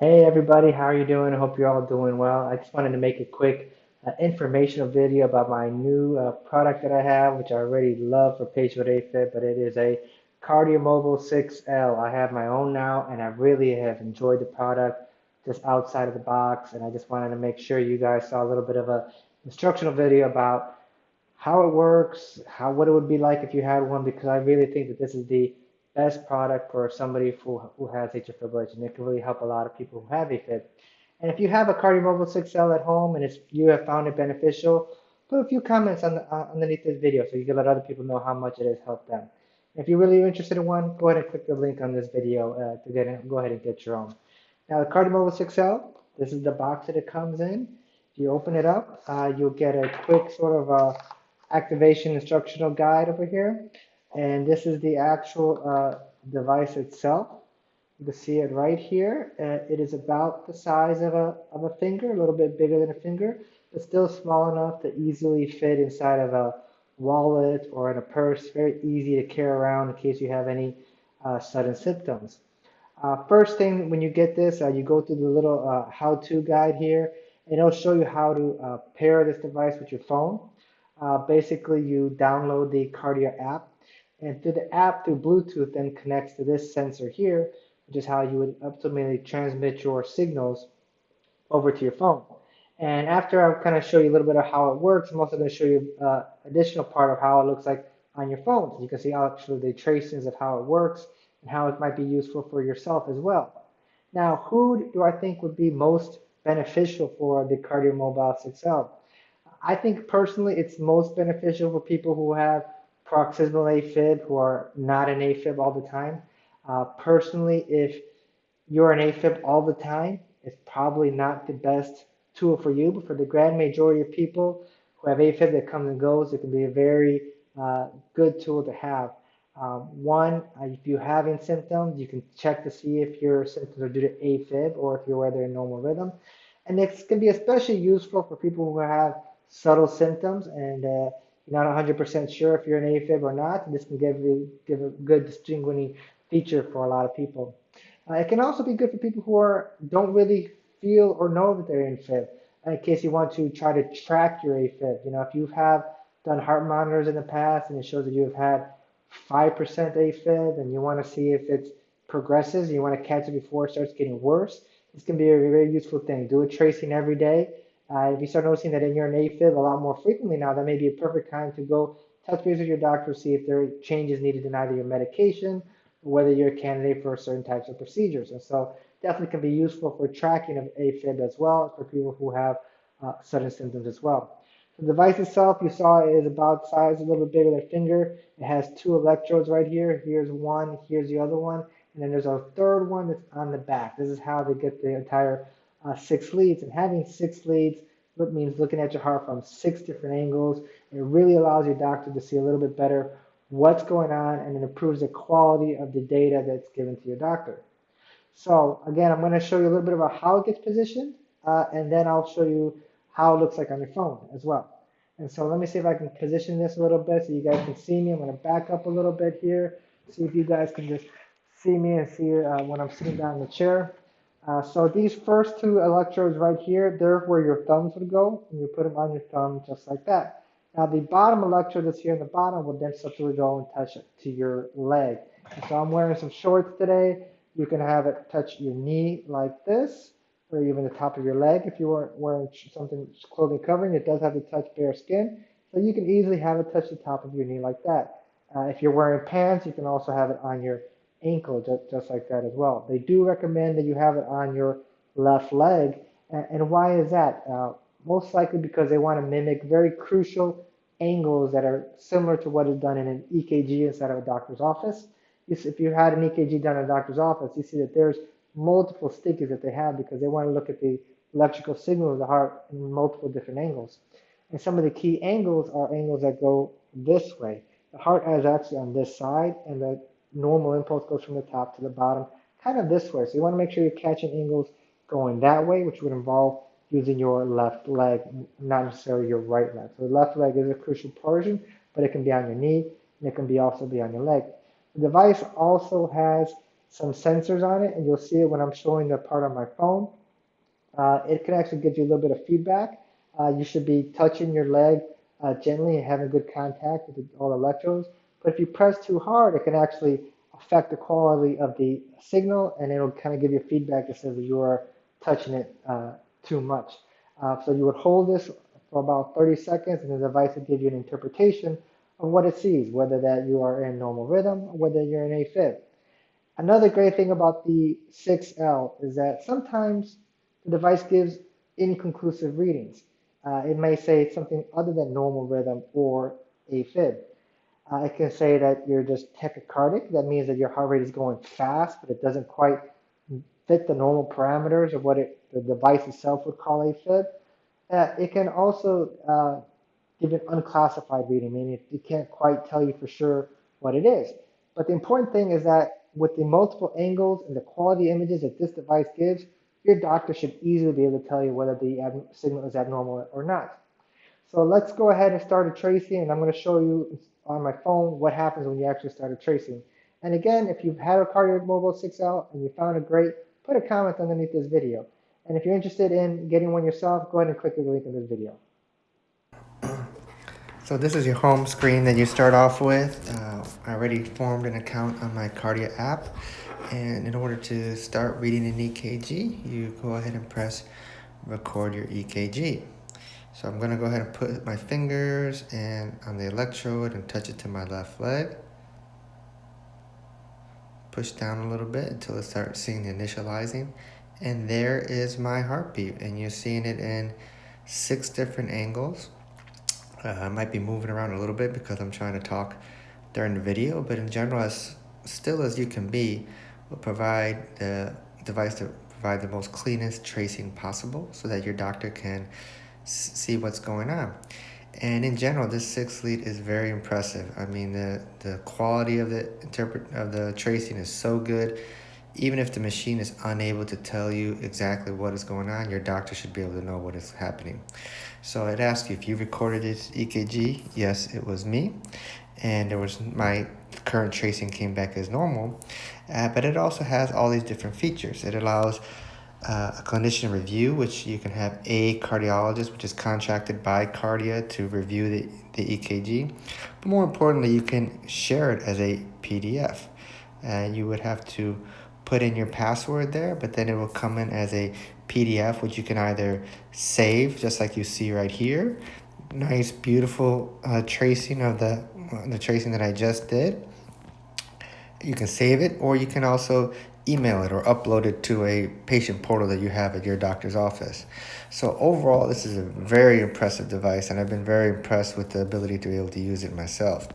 Hey everybody, how are you doing? I hope you're all doing well. I just wanted to make a quick uh, informational video about my new uh, product that I have, which I already love for patients with AFib, but it is a KardioMobile 6L. I have my own now, and I really have enjoyed the product just outside of the box, and I just wanted to make sure you guys saw a little bit of a instructional video about how it works, how what it would be like if you had one, because I really think that this is the best product for somebody who, who has atrial fibrillation. It can really help a lot of people who have AFib. And if you have a KardioMobile 6L at home and you have found it beneficial, put a few comments on the, uh, underneath this video so you can let other people know how much it has helped them. If you're really interested in one, go ahead and click the link on this video uh, to get in, go ahead and get your own. Now the KardioMobile 6L, this is the box that it comes in. If you open it up, uh, you'll get a quick sort of a activation instructional guide over here. And this is the actual uh, device itself. You can see it right here. Uh, it is about the size of a, of a finger, a little bit bigger than a finger, but still small enough to easily fit inside of a wallet or in a purse. Very easy to carry around in case you have any uh, sudden symptoms. Uh, first thing, when you get this, uh, you go through the little uh, how-to guide here, and it'll show you how to pair this device with your phone. basically, you download the Kardia app and through the app, through Bluetooth, then connects to this sensor here, which is how you would ultimately transmit your signals over to your phone. And after I kind of show you a little bit of how it works, I'm also going to show you uh, additional part of how it looks like on your phone. You can see actually the tracings of how it works and how it might be useful for yourself as well. Now, who do I think would be most beneficial for the KardioMobile 6L? I think personally it's most beneficial for people who have paroxysmal AFib who are not an AFib all the time. Uh, personally, if you're an AFib all the time, it's probably not the best tool for you, but for the grand majority of people who have AFib that comes and goes, it can be a very uh, good tool to have. Um, one, uh, if you're having symptoms, you can check to see if your symptoms are due to AFib or if you're whether in normal rhythm. And it can be especially useful for people who have subtle symptoms and uh, you're not 100% sure if you're an AFib or not, this can give you give a good distinguishing feature for a lot of people. Uh, it can also be good for people who are don't really feel or know that they're in AFib. In case you want to try to track your AFib, you know, if you have done heart monitors in the past and it shows that you have had 5% AFib and you want to see if it progresses, you want to catch it before it starts getting worse, this can be a very useful thing. Do a tracing every day uh, if you start noticing that in your AFib a lot more frequently now, that may be a perfect time to go touch base with your doctor, see if there are changes needed in either your medication or whether you're a candidate for certain types of procedures. And so definitely can be useful for tracking of AFib as well for people who have uh, sudden symptoms as well. The device itself, you saw, is about size a little bit bigger than a finger. It has two electrodes right here. Here's one, here's the other one, and then there's a third one that's on the back. This is how they get the entire uh, six leads. And having six leads means looking at your heart from six different angles. It really allows your doctor to see a little bit better what's going on and it improves the quality of the data that's given to your doctor. So again, I'm going to show you a little bit about how it gets positioned uh, and then I'll show you how it looks like on your phone as well. And so let me see if I can position this a little bit so you guys can see me. I'm going to back up a little bit here, see if you guys can just see me and see uh, when I'm sitting down in the chair. Uh, so these first two electrodes right here, they're where your thumbs would go, and you put them on your thumb just like that. Now the bottom electrode that's here in the bottom will then subtly go and touch it to your leg. And so I'm wearing some shorts today. You can have it touch your knee like this, or even the top of your leg if you weren't wearing something clothing covering. It does have to touch bare skin, so you can easily have it touch the top of your knee like that. Uh, if you're wearing pants, you can also have it on your ankle just, just like that as well. They do recommend that you have it on your left leg. And, why is that? Uh, most likely because they want to mimic very crucial angles that are similar to what is done in an EKG inside of a doctor's office. If you had an EKG done in a doctor's office, you see that there's multiple stickies that they have because they want to look at the electrical signal of the heart in multiple different angles. And some of the key angles are angles that go this way. The heart is actually on this side, and the normal impulse goes from the top to the bottom, kind of this way. So you want to make sure you're catching angles going that way, which would involve using your left leg, not necessarily your right leg. So the left leg is a crucial portion, but it can be on your knee, and it can be also be on your leg. The device also has some sensors on it, and you'll see it when I'm showing the part on my phone. Uh, it can actually give you a little bit of feedback. Uh, you should be touching your leg uh, gently and having good contact with all the electrodes. But if you press too hard, it can actually affect the quality of the signal, and it'll kind of give you feedback that says that you are touching it uh, too much. Uh, so you would hold this for about 30 seconds, and the device will give you an interpretation of what it sees, whether that you are in normal rhythm, or whether you're in AFib. Another great thing about the 6L is that sometimes the device gives inconclusive readings. Uh, it may say something other than normal rhythm or AFib. It can say that you're just tachycardic. That means that your heart rate is going fast, but it doesn't quite fit the normal parameters of what it, the device itself would call AFib. Uh, it can also uh, give an unclassified reading, meaning it, it can't quite tell you for sure what it is. But the important thing is that with the multiple angles and the quality images that this device gives, your doctor should easily be able to tell you whether the signal is abnormal or not. So let's go ahead and start a tracing, and I'm going to show you on my phone what happens when you actually start a tracing. And again, if you've had a Kardia Mobile 6L and you found it great, put a comment underneath this video. And if you're interested in getting one yourself, go ahead and click the link in this video. So this is your home screen that you start off with. Uh, I already formed an account on my Kardia app. And in order to start reading an EKG, you go ahead and press record your EKG. So I'm gonna go ahead and put my fingers and on the electrode and touch it to my left leg. Push down a little bit until it starts seeing the initializing. And there is my heartbeat and you're seeing it in six different angles. Uh, I might be moving around a little bit because I'm trying to talk during the video, but in general, as still as you can be, will provide the device to provide the most cleanest tracing possible so that your doctor can see what's going on. And in general, this six lead is very impressive. I mean, the, the quality of the interpret of the tracing is so good. Even if the machine is unable to tell you exactly what is going on, your doctor should be able to know what is happening. So I'd ask you if you recorded this EKG. Yes, it was me. And there was my current tracing came back as normal. Uh, but it also has all these different features. It allows uh, a clinician review, which you can have a cardiologist, which is contracted by Kardia to review the, the EKG. But more importantly, you can share it as a PDF. And you would have to put in your password there, but then it will come in as a PDF, which you can either save, just like you see right here. Nice, beautiful uh, tracing of the, uh, the tracing that I just did. You can save it, or you can also email it or upload it to a patient portal that you have at your doctor's office. So overall, this is a very impressive device, and I've been very impressed with the ability to be able to use it myself.